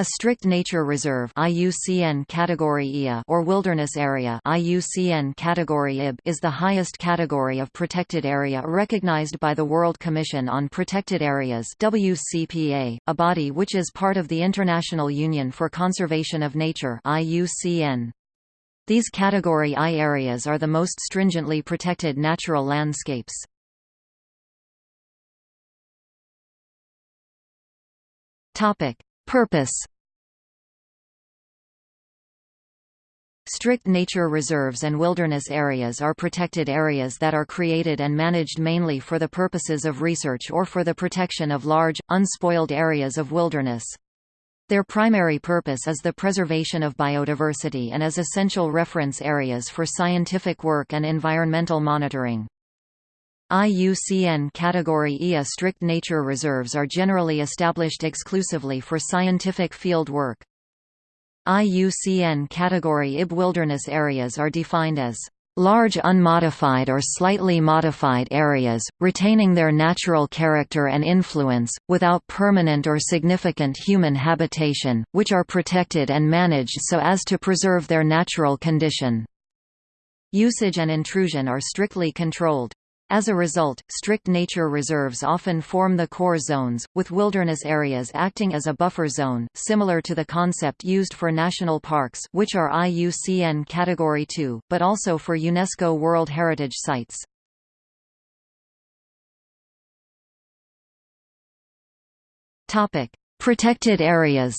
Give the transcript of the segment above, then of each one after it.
A strict nature reserve IUCN category IA or wilderness area IUCN category IB is the highest category of protected area recognized by the World Commission on Protected Areas WCPA, a body which is part of the International Union for Conservation of Nature IUCN. These Category I areas are the most stringently protected natural landscapes. Topic Purpose Strict nature reserves and wilderness areas are protected areas that are created and managed mainly for the purposes of research or for the protection of large, unspoiled areas of wilderness. Their primary purpose is the preservation of biodiversity and as essential reference areas for scientific work and environmental monitoring. IUCN Category IA strict nature reserves are generally established exclusively for scientific field work. IUCN Category IB wilderness areas are defined as large unmodified or slightly modified areas, retaining their natural character and influence, without permanent or significant human habitation, which are protected and managed so as to preserve their natural condition. Usage and intrusion are strictly controlled. As a result, strict nature reserves often form the core zones, with wilderness areas acting as a buffer zone, similar to the concept used for national parks which are IUCN Category 2, but also for UNESCO World Heritage Sites. Protected areas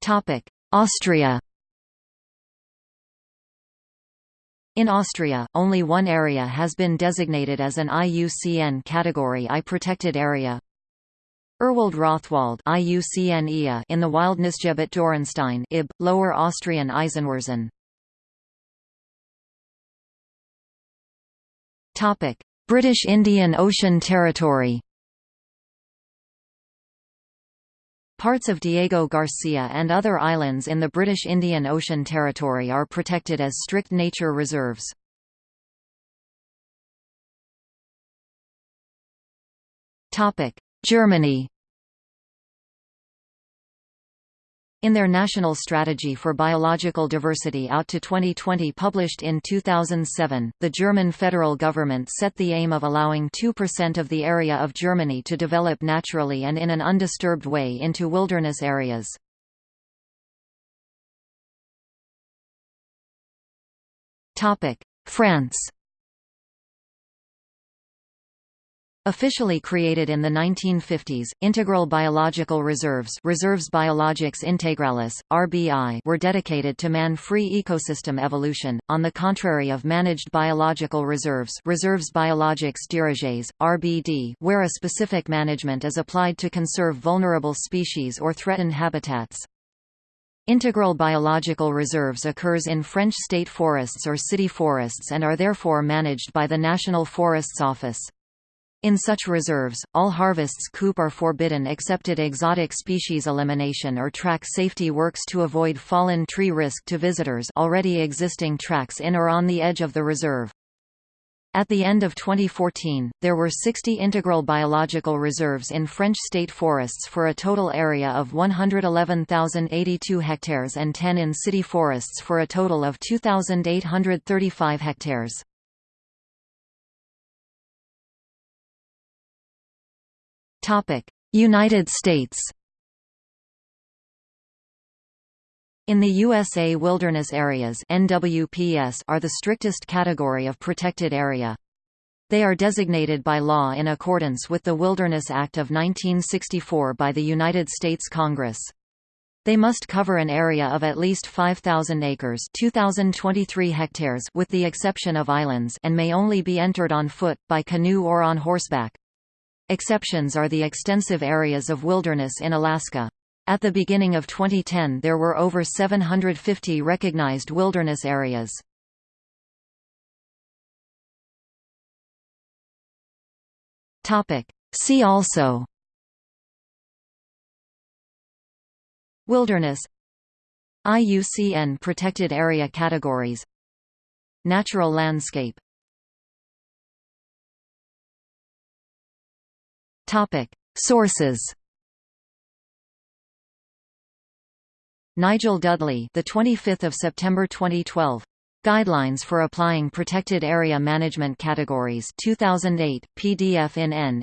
Topic: Austria In Austria, only one area has been designated as an IUCN Category I protected area. Urwald-Rothwald IUCN in the Wildnisgebiet Dürrenstein IB, Lower Austrian Eisenwurzen. British Indian Ocean Territory Parts of Diego Garcia and other islands in the British Indian Ocean Territory are protected as strict nature reserves. Germany In their National Strategy for Biological Diversity out to 2020 published in 2007, the German federal government set the aim of allowing 2% of the area of Germany to develop naturally and in an undisturbed way into wilderness areas. France Officially created in the 1950s, integral biological reserves Reserves Biologiques Integrales, RBI were dedicated to man-free ecosystem evolution, on the contrary of managed biological reserves Reserves Biologiques Dirigées, RBD where a specific management is applied to conserve vulnerable species or threaten habitats. Integral biological reserves occurs in French state forests or city forests and are therefore managed by the National Forests Office. In such reserves, all harvests coupe are forbidden excepted exotic species elimination or track safety works to avoid fallen tree risk to visitors already existing tracks in or on the edge of the reserve. At the end of 2014, there were 60 integral biological reserves in French state forests for a total area of 111,082 hectares and 10 in city forests for a total of 2,835 hectares. United States In the USA wilderness areas NWPS are the strictest category of protected area. They are designated by law in accordance with the Wilderness Act of 1964 by the United States Congress. They must cover an area of at least 5,000 acres 2,023 hectares with the exception of islands and may only be entered on foot, by canoe or on horseback. Exceptions are the extensive areas of wilderness in Alaska. At the beginning of 2010 there were over 750 recognized wilderness areas. See also Wilderness IUCN Protected Area Categories Natural landscape Topic: Sources. Nigel Dudley, the 25th of September 2012. Guidelines for applying protected area management categories 2008 PDF in N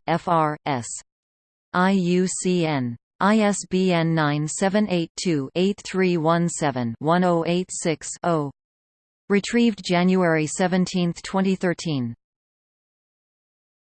IUCN ISBN 978-2-8317-1086-0. Retrieved January 17, 2013.